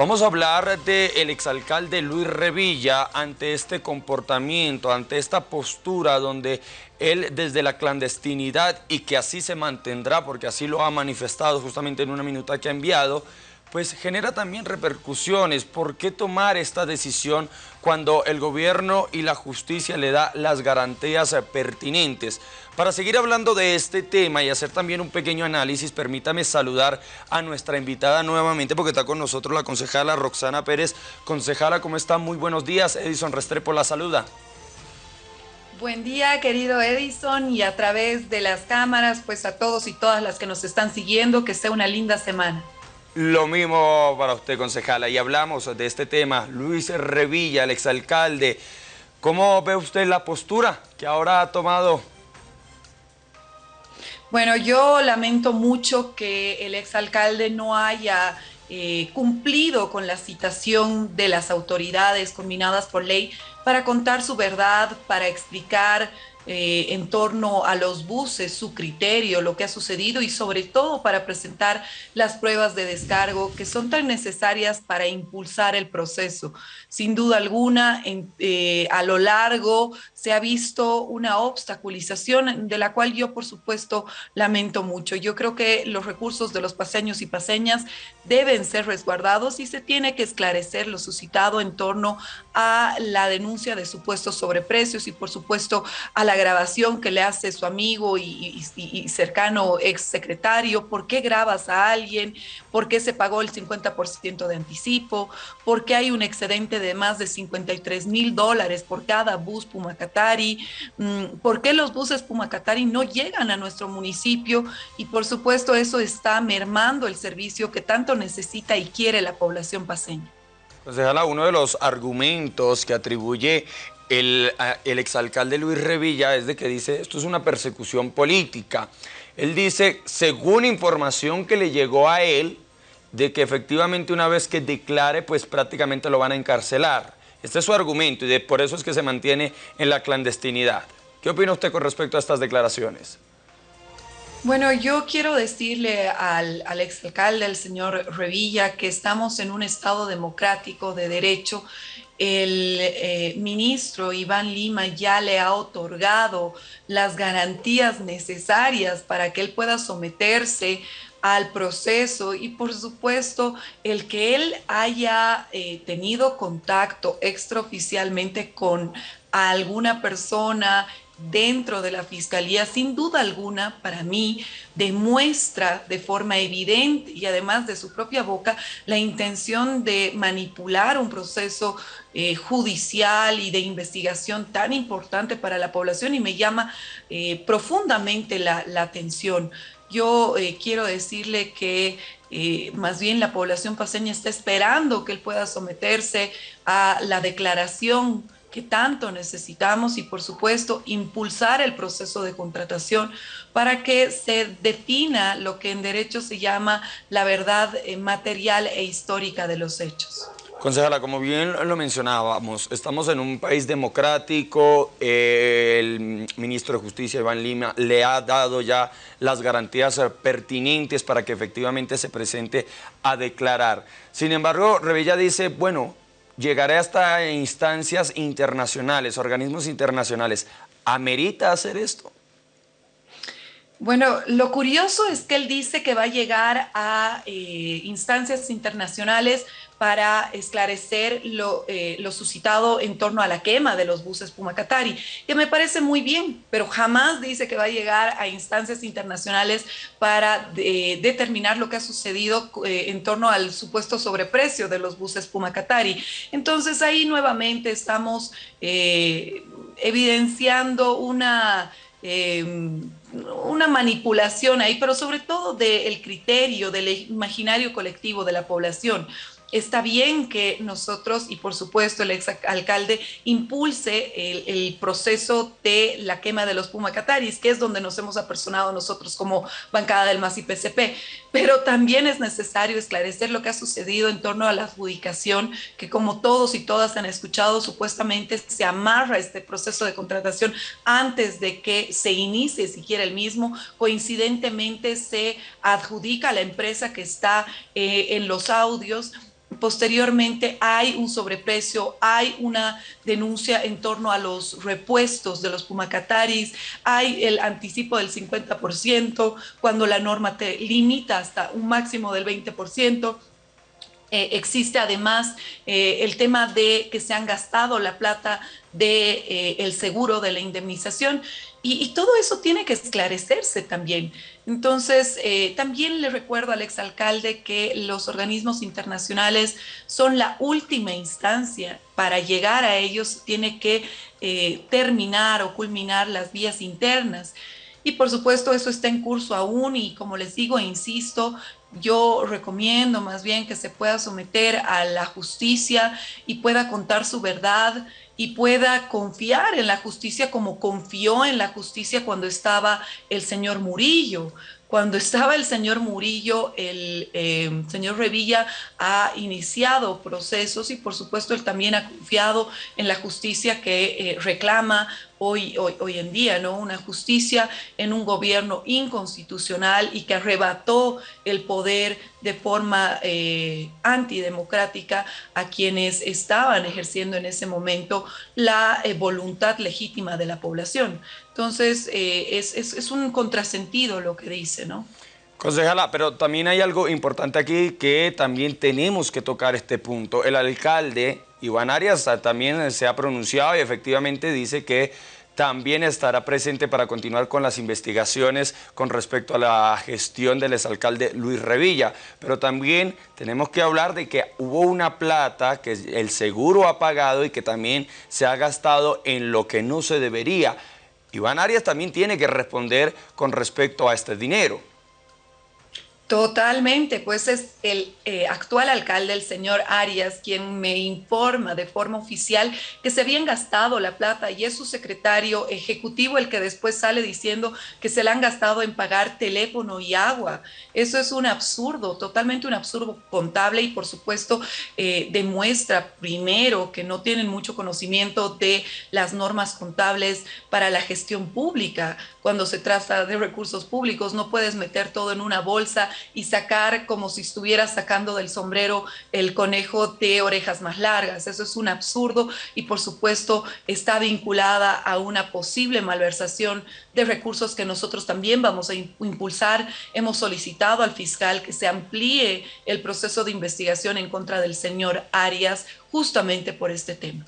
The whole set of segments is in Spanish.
Vamos a hablar del exalcalde Luis Revilla ante este comportamiento, ante esta postura donde él desde la clandestinidad y que así se mantendrá porque así lo ha manifestado justamente en una minuta que ha enviado, pues genera también repercusiones. ¿Por qué tomar esta decisión cuando el gobierno y la justicia le da las garantías pertinentes? Para seguir hablando de este tema y hacer también un pequeño análisis, permítame saludar a nuestra invitada nuevamente porque está con nosotros la concejala Roxana Pérez. Concejala, ¿cómo está? Muy buenos días. Edison Restrepo la saluda. Buen día, querido Edison, y a través de las cámaras, pues a todos y todas las que nos están siguiendo, que sea una linda semana. Lo mismo para usted, concejala. Y hablamos de este tema. Luis Revilla, el exalcalde. ¿Cómo ve usted la postura que ahora ha tomado? Bueno, yo lamento mucho que el exalcalde no haya eh, cumplido con la citación de las autoridades combinadas por ley para contar su verdad, para explicar eh, en torno a los buses, su criterio, lo que ha sucedido y sobre todo para presentar las pruebas de descargo que son tan necesarias para impulsar el proceso. Sin duda alguna, eh, a lo largo se ha visto una obstaculización de la cual yo, por supuesto, lamento mucho. Yo creo que los recursos de los paseños y paseñas deben ser resguardados y se tiene que esclarecer lo suscitado en torno a la denuncia de supuestos sobreprecios y, por supuesto, a la grabación que le hace su amigo y, cercano ex secretario, por qué grabas a alguien, por qué se pagó el 50% de anticipo, por qué hay un excedente de más de 53 mil dólares por cada bus Pumacatari, mm, por qué los buses Pumacatari no llegan a nuestro municipio y por supuesto eso está mermando el servicio que tanto necesita y quiere la población paseña. Concejala, uno de los argumentos que atribuye el, el, exalcalde Luis Revilla es de que dice esto es una persecución política. Él dice, según información que le llegó a él, de que efectivamente una vez que declare, pues prácticamente lo van a encarcelar. Este es su argumento y de, por eso es que se mantiene en la clandestinidad. ¿Qué opina usted con respecto a estas declaraciones? Bueno, yo quiero decirle al, al exalcalde, al señor Revilla, que estamos en un Estado democrático de derecho. El eh, ministro Iván Lima ya le ha otorgado las garantías necesarias para que él pueda someterse al proceso y por supuesto el que él haya eh, tenido contacto extraoficialmente con alguna persona dentro de la fiscalía, sin duda alguna, para mí, demuestra de forma evidente y además de su propia boca la intención de manipular un proceso eh, judicial y de investigación tan importante para la población y me llama eh, profundamente la, atención. Yo eh, quiero decirle que más bien la población paseña está esperando que él pueda someterse a la declaración que tanto necesitamos y por supuesto impulsar el proceso de contratación para que se defina lo que en derecho se llama la verdad eh, material e histórica de los hechos. Concejala, como bien lo mencionábamos, estamos en un país democrático, el ministro de Justicia, Iván Lima, le ha dado ya las garantías pertinentes para que efectivamente se presente a declarar. Sin embargo, Revilla dice, bueno, llegaré hasta instancias internacionales, organismos internacionales. ¿Amerita hacer esto? Bueno, lo curioso es que él dice que va a llegar a eh, instancias internacionales para esclarecer lo, eh, lo, suscitado en torno a la quema de los buses Pumacatari, que me parece muy bien, pero jamás dice que va a llegar a instancias internacionales para eh, determinar lo que ha sucedido en torno al supuesto sobreprecio de los buses Pumacatari. Entonces ahí nuevamente estamos evidenciando una una manipulación ahí, pero sobre todo del criterio, del imaginario colectivo de la población está bien que nosotros y por supuesto el exalcalde impulse el, proceso de la quema de los Pumacataris, que es donde nos hemos apersonado nosotros como bancada del MAS y PCP. Pero también es necesario esclarecer lo que ha sucedido en torno a la adjudicación, que como todos y todas han escuchado, supuestamente se amarra este proceso de contratación antes de que se inicie siquiera el mismo. Coincidentemente se adjudica a la empresa que está eh, en los audios posteriormente hay un sobreprecio, hay una denuncia en torno a los repuestos de los pumacataris, hay el anticipo del 50%, cuando la norma te limita hasta un máximo del 20%. Eh, existe además eh, el tema de que se han gastado la plata del de, eh, seguro de la indemnización y, todo eso tiene que esclarecerse también. Entonces, también le recuerdo al exalcalde que los organismos internacionales son la última instancia. Para llegar a ellos tiene que terminar o culminar las vías internas. Y por supuesto eso está en curso aún y como les digo e insisto, yo recomiendo más bien que se pueda someter a la justicia y pueda contar su verdad y pueda confiar en la justicia como confió en la justicia cuando estaba el señor Murillo. Cuando estaba el señor Murillo, el eh, señor Revilla ha iniciado procesos y por supuesto él también ha confiado en la justicia que eh, reclama hoy, en día, ¿no? Una justicia en un gobierno inconstitucional y que arrebató el poder de forma eh, antidemocrática a quienes estaban ejerciendo en ese momento la voluntad legítima de la población. Entonces, eh, es, es, un contrasentido lo que dice, ¿no? Concejala, pero también hay algo importante aquí que también tenemos que tocar este punto. El alcalde Iván Arias también se ha pronunciado y efectivamente dice que también estará presente para continuar con las investigaciones con respecto a la gestión del exalcalde Luis Revilla. Pero también tenemos que hablar de que hubo una plata que el seguro ha pagado y que también se ha gastado en lo que no se debería. Iván Arias también tiene que responder con respecto a este dinero. Totalmente, pues es el eh, actual alcalde, el señor Arias, quien me informa de forma oficial que se habían gastado la plata y es su secretario ejecutivo el que después sale diciendo que se la han gastado en pagar teléfono y agua. Eso es un absurdo, totalmente un absurdo contable y por supuesto eh, demuestra primero que no tienen mucho conocimiento de las normas contables para la gestión pública. Cuando se trata de recursos públicos no puedes meter todo en una bolsa y sacar como si estuvieras sacando del sombrero el conejo de orejas más largas. Eso es un absurdo y por supuesto está vinculada a una posible malversación de recursos que nosotros también vamos a impulsar. Hemos solicitado al fiscal que se amplíe el proceso de investigación en contra del señor Arias justamente por este tema.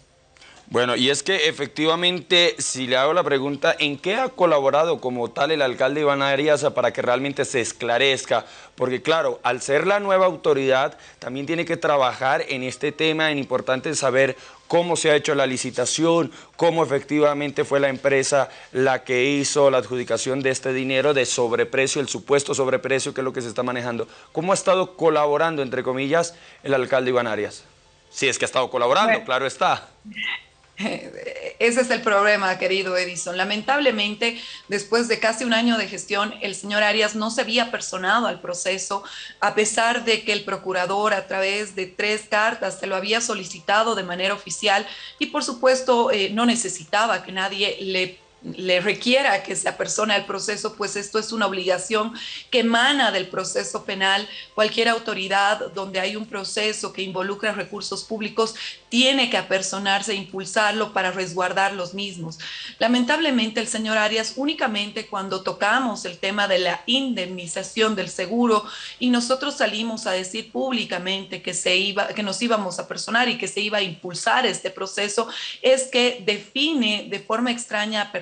Bueno, y es que efectivamente, si le hago la pregunta, ¿en qué ha colaborado como tal el alcalde Iván Arias para que realmente se esclarezca? Porque claro, al ser la nueva autoridad, también tiene que trabajar en este tema, en importante saber cómo se ha hecho la licitación, cómo efectivamente fue la empresa la que hizo la adjudicación de este dinero de sobreprecio, el supuesto sobreprecio que es lo que se está manejando. ¿Cómo ha estado colaborando, entre comillas, el alcalde Iván Arias? Si es que ha estado colaborando, claro está. Ese es el problema, querido Edison. Lamentablemente, después de casi un año de gestión, el señor Arias no se había personado al proceso, a pesar de que el procurador a través de tres cartas se lo había solicitado de manera oficial y por supuesto eh, no necesitaba que nadie le le requiera que se apersone al proceso, pues esto es una obligación que emana del proceso penal. Cualquier autoridad donde hay un proceso que involucra recursos públicos tiene que apersonarse e impulsarlo para resguardar los mismos. Lamentablemente el señor Arias únicamente cuando tocamos el tema de la indemnización del seguro y nosotros salimos a decir públicamente que se iba que nos íbamos a personar y que se iba a impulsar este proceso es que define de forma extraña a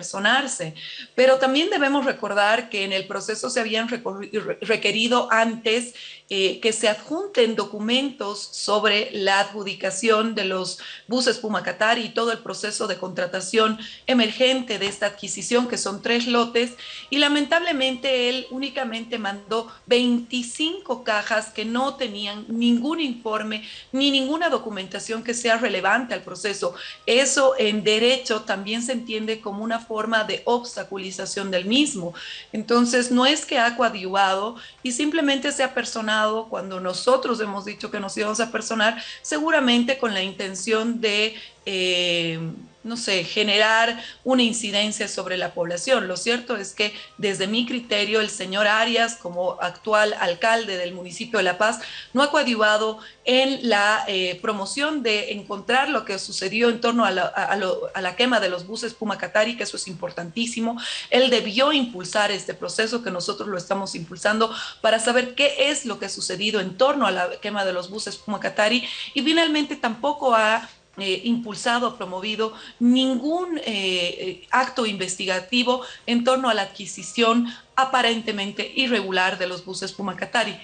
pero también debemos recordar que en el proceso se habían requerido antes eh, que se adjunten documentos sobre la adjudicación de los buses Pumacatar y todo el proceso de contratación emergente de esta adquisición, que son tres lotes, y lamentablemente él únicamente mandó 25 cajas que no tenían ningún informe ni ninguna documentación que sea relevante al proceso. Eso en derecho también se entiende como una forma de obstaculización del mismo. Entonces, no es que ha coadyuvado y simplemente se ha personado cuando nosotros hemos dicho que nos íbamos a personar, seguramente con la intención de eh, no sé, generar una incidencia sobre la población. Lo cierto es que desde mi criterio el señor Arias, como actual alcalde del municipio de La Paz, no ha coadyuvado en la eh, promoción de encontrar lo que sucedió en torno a la, quema de los buses Pumacatari, que eso es importantísimo. Él debió impulsar este proceso que nosotros lo estamos impulsando para saber qué es lo que ha sucedido en torno a la quema de los buses Pumacatari y finalmente tampoco ha eh, impulsado, promovido ningún eh, eh, acto investigativo en torno a la adquisición aparentemente irregular de los buses Pumacatari.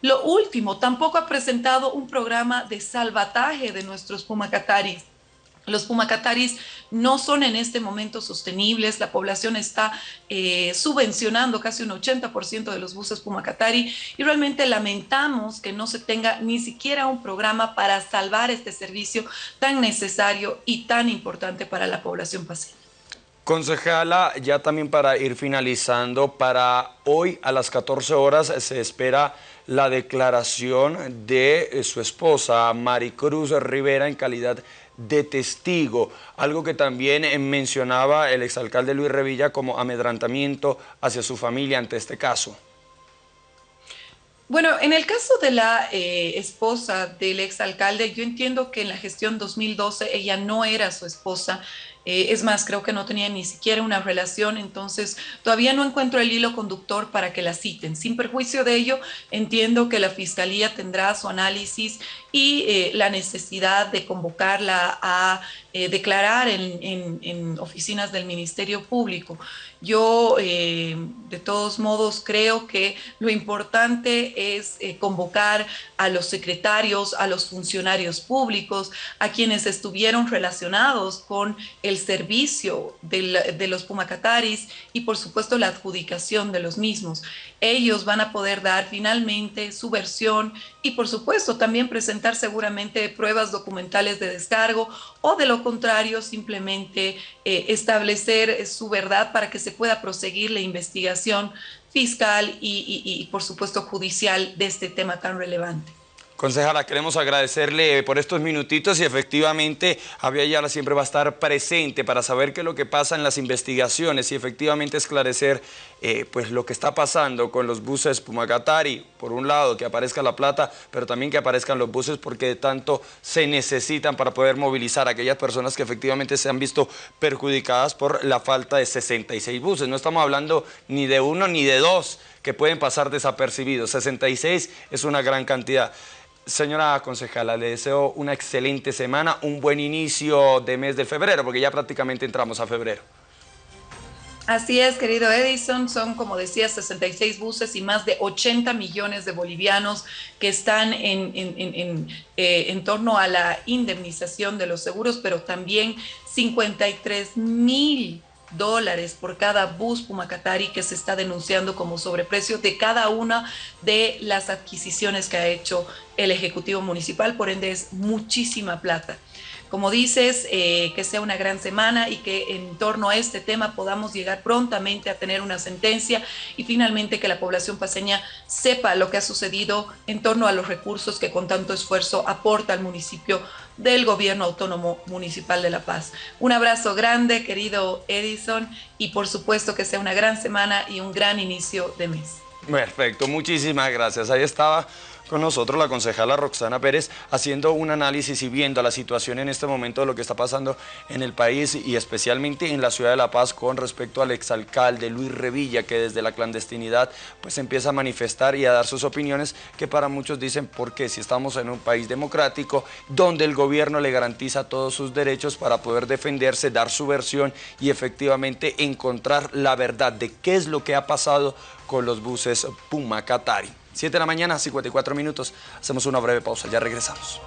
Lo último, tampoco ha presentado un programa de salvataje de nuestros Pumacataris los pumacataris no son en este momento sostenibles, la población está eh, subvencionando casi un 80% de los buses pumacatari y realmente lamentamos que no se tenga ni siquiera un programa para salvar este servicio tan necesario y tan importante para la población paseña. Concejala, ya también para ir finalizando, para hoy a las 14 horas se espera la declaración de eh, su esposa, Maricruz Rivera, en calidad de de testigo, algo que también eh, mencionaba el exalcalde Luis Revilla como amedrantamiento hacia su familia ante este caso. Bueno, en el caso de la eh, esposa del exalcalde, yo entiendo que en la gestión 2012 ella no era su esposa, eh, es más, creo que no tenía ni siquiera una relación, entonces todavía no encuentro el hilo conductor para que la citen. Sin perjuicio de ello, entiendo que la Fiscalía tendrá su análisis y eh, la necesidad de convocarla a eh, declarar en, oficinas del Ministerio Público. Yo, de todos modos, creo que lo importante es convocar a los secretarios, a los funcionarios públicos, a quienes estuvieron relacionados con el servicio de los Pumacataris y por supuesto la adjudicación de los mismos. Ellos van a poder dar finalmente su versión y por supuesto también presentar seguramente pruebas documentales de descargo o de lo contrario simplemente eh, establecer su verdad para que se pueda proseguir la investigación fiscal y por supuesto judicial de este tema tan relevante. Concejala, queremos agradecerle por estos minutitos y efectivamente Javier Ayala siempre va a estar presente para saber qué es lo que pasa en las investigaciones y efectivamente esclarecer eh, pues lo que está pasando con los buses Pumacatari, por un lado que aparezca la plata, pero también que aparezcan los buses porque tanto se necesitan para poder movilizar a aquellas personas que efectivamente se han visto perjudicadas por la falta de 66 buses. No estamos hablando ni de uno ni de dos que pueden pasar desapercibidos, 66 es una gran cantidad. Señora concejala, le deseo una excelente semana, un buen inicio de mes de febrero, porque ya prácticamente entramos a febrero. Así es, querido Edison, son como decía 66 buses y más de 80 millones de bolivianos que están en, en, eh, en torno a la indemnización de los seguros, pero también 53 mil dólares por cada bus Pumacatari que se está denunciando como sobreprecio de cada una de las adquisiciones que ha hecho el Ejecutivo Municipal, por ende es muchísima plata. Como dices, eh, que sea una gran semana y que en torno a este tema podamos llegar prontamente a tener una sentencia y finalmente que la población paseña sepa lo que ha sucedido en torno a los recursos que con tanto esfuerzo aporta al municipio del Gobierno Autónomo Municipal de La Paz. Un abrazo grande, querido Edison, y por supuesto que sea una gran semana y un gran inicio de mes. Perfecto, muchísimas gracias. Ahí estaba con nosotros la concejala Roxana Pérez haciendo un análisis y viendo la situación en este momento de lo que está pasando en el país y especialmente en la ciudad de La Paz con respecto al exalcalde Luis Revilla que desde la clandestinidad pues empieza a manifestar y a dar sus opiniones que para muchos dicen porque si estamos en un país democrático donde el gobierno le garantiza todos sus derechos para poder defenderse, dar su versión y efectivamente encontrar la verdad de qué es lo que ha pasado con los buses Puma Qatari. 7 de la mañana, 54 minutos. Hacemos una breve pausa, ya regresamos.